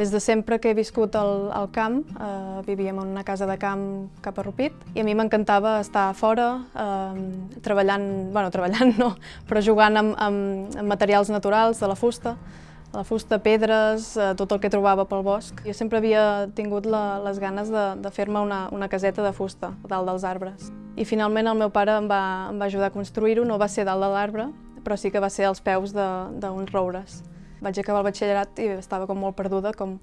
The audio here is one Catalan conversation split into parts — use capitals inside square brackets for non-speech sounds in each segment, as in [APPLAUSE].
Des de sempre que he viscut al, al camp, eh, vivíem en una casa de camp cap a Rupit, i a mi m'encantava estar fora, eh, treballant, bueno, treballant no, però jugant amb, amb, amb materials naturals de la fusta, la fusta, pedres, eh, tot el que trobava pel bosc. Jo sempre havia tingut la, les ganes de, de fer-me una, una caseta de fusta dalt dels arbres. I finalment el meu pare em va, em va ajudar a construir-ho, no va ser dalt de l'arbre, però sí que va ser als peus d'uns roures. Vaig acabar el batxillerat i estava com molt perduda, com,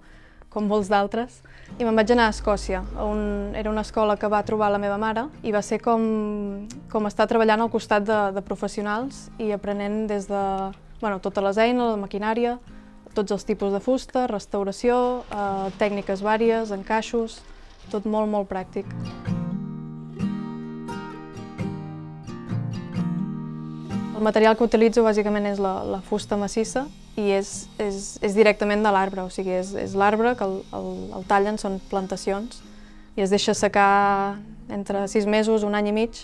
com molts d'altres. I me'n vaig anar a Escòcia, on era una escola que va trobar la meva mare i va ser com, com estar treballant al costat de, de professionals i aprenent des de bueno, totes les eines, la maquinària, tots els tipus de fusta, restauració, eh, tècniques vàries, encaixos, tot molt, molt pràctic. El material que utilitzo bàsicament és la, la fusta massissa i és, és, és directament de l'arbre, o sigui, és, és l'arbre que el, el, el tallen, són plantacions, i es deixa secar entre sis mesos, un any i mig,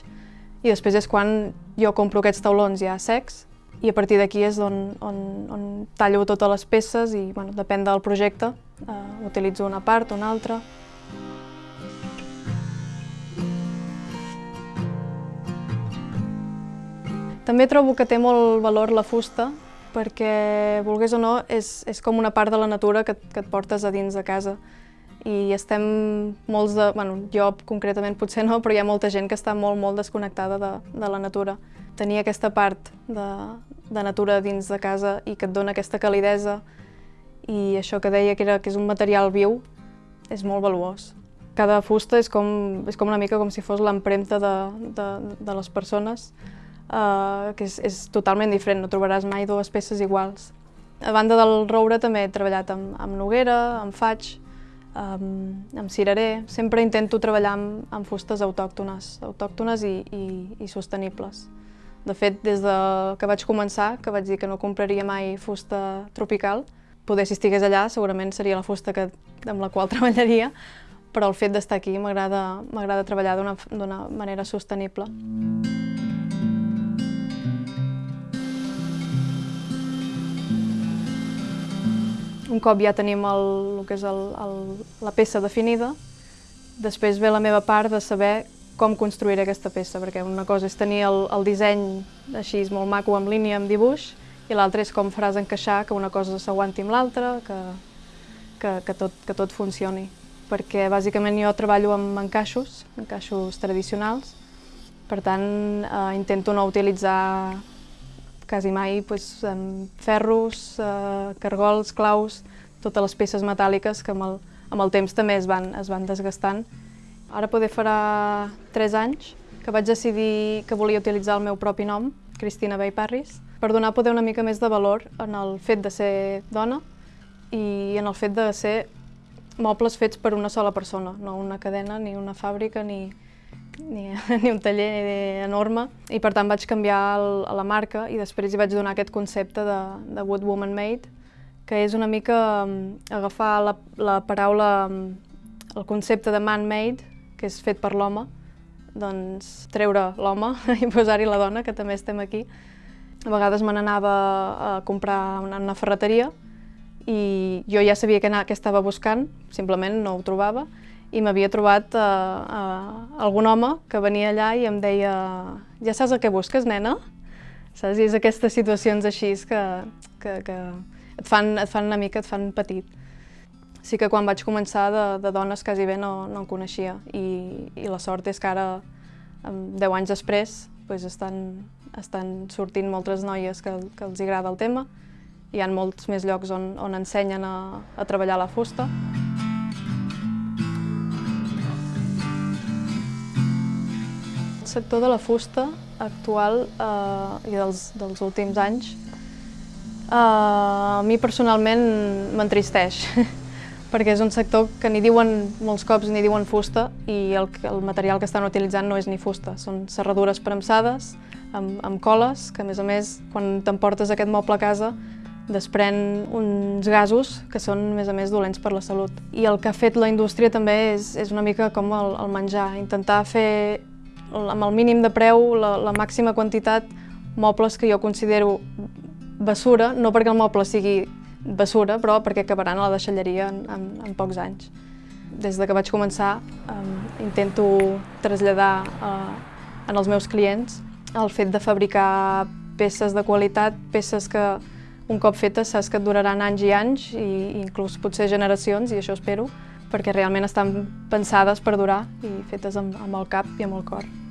i després és quan jo compro aquests taulons ja secs i a partir d'aquí és on, on, on tallo totes les peces i bueno, depèn del projecte, eh, utilitzo una part, o una altra. També trobo que té molt valor la fusta, perquè, volgués o no, és, és com una part de la natura que, que et portes a dins de casa. I estem molts de... Bueno, jo concretament potser no, però hi ha molta gent que està molt, molt desconnectada de, de la natura. Tenir aquesta part de, de natura dins de casa i que et dona aquesta calidesa i això que deia que, era, que és un material viu és molt valuós. Cada fusta és com, és com una mica com si fos l'empremta de, de, de les persones uh, que és, és totalment diferent, no trobaràs mai dues peces iguals. A banda del roure també he treballat amb, amb noguera, amb faig, amb, amb cirerer. Sempre intento treballar amb, amb fustes autòctones, autòctones i, i, i sostenibles. De fet, des de que vaig començar, que vaig dir que no compraria mai fusta tropical, poder si estigués allà segurament seria la fusta que, amb la qual [LAUGHS] treballaria, però el fet d'estar aquí m'agrada treballar d'una manera sostenible. Un cop ja tenim el, el que és el, el, la peça definida, després ve la meva part de saber com construir aquesta peça, perquè una cosa és tenir el, el disseny així molt maco, amb línia, amb dibuix, i l'altra és com faràs encaixar que una cosa s'aguanti amb l'altra, que, que, que, tot, que tot funcioni. Perquè bàsicament jo treballo amb encaixos, encaixos tradicionals, per tant eh, intento no utilitzar quasi mai pues, ferros, eh, cargols, claus, totes les peces metàl·liques que amb el, amb el temps també es van, es van desgastant. Ara poder farà 3 anys que vaig decidir que volia utilitzar el meu propi nom, Cristina Bay Parris, per donar poder una mica més de valor en el fet de ser dona i en el fet de ser mobles fets per una sola persona, no una cadena, ni una fàbrica, ni, ni, [LAUGHS] ni un taller enorme i per tant vaig canviar el, la marca i després hi vaig donar aquest concepte de, de Wood Woman Made que és una mica um, agafar la, la paraula, um, el concepte de man-made, que és fet per l'home, doncs treure l'home [LAUGHS] i posar-hi la dona, que també estem aquí. A vegades me n'anava a comprar una, una ferreteria i jo ja sabia què estava buscant, simplement no ho trobava, i m'havia trobat uh, uh, algun home que venia allà i em deia ja saps el que busques, nena? Saps? I és aquestes situacions així que, que, que et, fan, et fan una mica, et fan petit. Sí que quan vaig començar de, de dones quasi bé no, no en coneixia i, i la sort és que ara, 10 anys després, doncs estan, estan sortint moltes noies que, que els agrada el tema. Hi ha molts més llocs on, on ensenyen a, a treballar la fusta. Sector de la fusta actual eh, i dels, dels últims anys eh, a mi personalment m'entristeix [LAUGHS] perquè és un sector que ni diuen molts cops ni diuen fusta i el, el material que estan utilitzant no és ni fusta, són serradures premsades amb, amb coles, que a més a més quan t'emportes aquest moble a casa desprèn uns gasos que són, a més a més, dolents per la salut. I el que ha fet la indústria també és, és una mica com el, el menjar, intentar fer amb el mínim de preu, la, la màxima quantitat, mobles que jo considero basura, no perquè el moble sigui bessura, però perquè acabaran a la deixalleria en, en, en pocs anys. Des de que vaig començar um, intento traslladar uh, en els meus clients el fet de fabricar peces de qualitat, peces que un cop fetes saps que et duraran anys i anys i inclús potser generacions, i això espero, perquè realment estan pensades per durar i fetes amb, amb el cap i amb el cor.